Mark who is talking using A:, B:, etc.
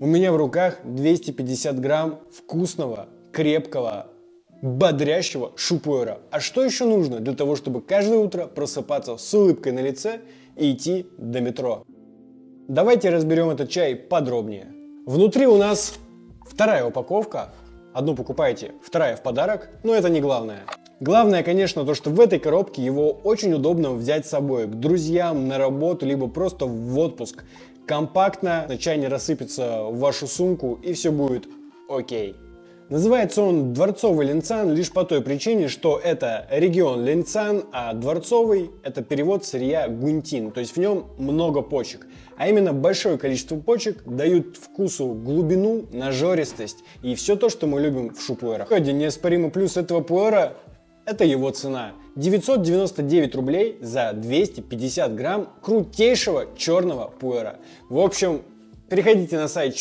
A: У меня в руках 250 грамм вкусного, крепкого, бодрящего шупуэра. А что еще нужно для того, чтобы каждое утро просыпаться с улыбкой на лице и идти до метро? Давайте разберем этот чай подробнее. Внутри у нас вторая упаковка. Одну покупаете, вторая в подарок, но это не главное. Главное, конечно, то, что в этой коробке его очень удобно взять с собой к друзьям, на работу, либо просто в отпуск. Компактно, чай не рассыпется в вашу сумку и все будет окей. Называется он Дворцовый Линцан лишь по той причине, что это регион Линцан, а Дворцовый это перевод сырья гунтин, то есть в нем много почек. А именно большое количество почек дают вкусу глубину, нажористость и все то, что мы любим в шупуэрах. Один неоспоримый плюс этого пуэра это его цена. 999 рублей за 250 грамм крутейшего черного пуэра. В общем, переходите на сайт